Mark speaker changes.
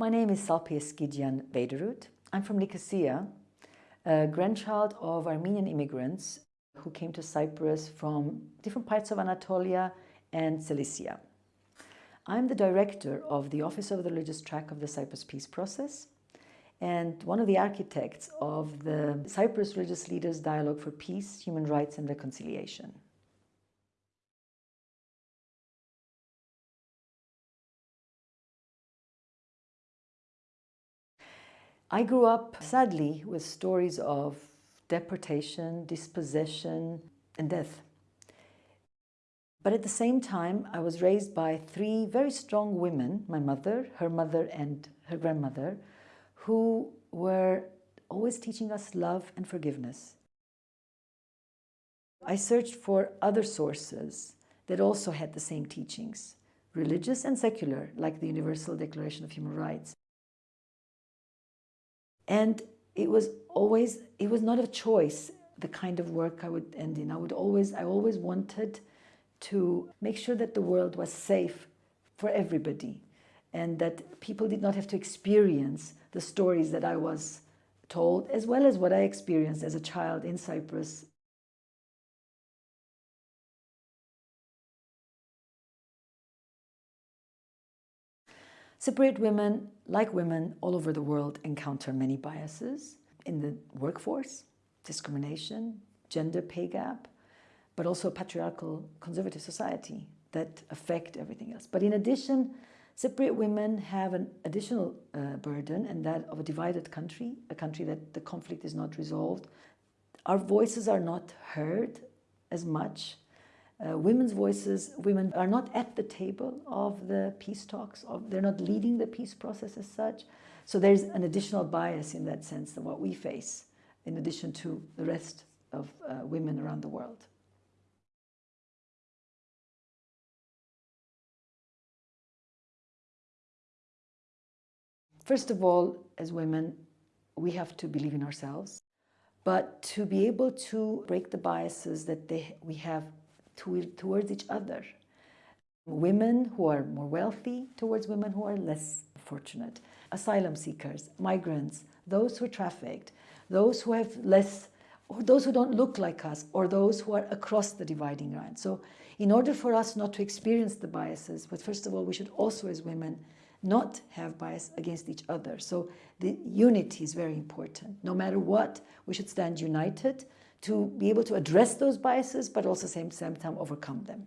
Speaker 1: My name is Salpy Eskidjian Weiderud. I'm from Nicosia, a grandchild of Armenian immigrants who came to Cyprus from different parts of Anatolia and Cilicia. I'm the director of the Office of the Religious Track of the Cyprus Peace Process and one of the architects of the Cyprus Religious Leaders Dialogue for Peace, Human Rights and Reconciliation. I grew up, sadly, with stories of deportation, dispossession, and death. But at the same time, I was raised by three very strong women, my mother, her mother, and her grandmother, who were always teaching us love and forgiveness. I searched for other sources that also had the same teachings, religious and secular, like the Universal Declaration of Human Rights. And it was always, it was not a choice, the kind of work I would end in. I would always, I always wanted to make sure that the world was safe for everybody and that people did not have to experience the stories that I was told, as well as what I experienced as a child in Cyprus Cypriot women, like women all over the world, encounter many biases in the workforce, discrimination, gender pay gap, but also patriarchal conservative society that affect everything else. But in addition, Cypriot women have an additional uh, burden and that of a divided country, a country that the conflict is not resolved. Our voices are not heard as much uh, women's voices, women are not at the table of the peace talks, of, they're not leading the peace process as such. So there's an additional bias in that sense than what we face, in addition to the rest of uh, women around the world. First of all, as women, we have to believe in ourselves, but to be able to break the biases that they, we have to, towards each other. Women who are more wealthy towards women who are less fortunate. Asylum seekers, migrants, those who are trafficked, those who have less, or those who don't look like us, or those who are across the dividing line. So in order for us not to experience the biases, but first of all, we should also as women not have bias against each other. So the unity is very important. No matter what, we should stand united to be able to address those biases, but also same, same time overcome them.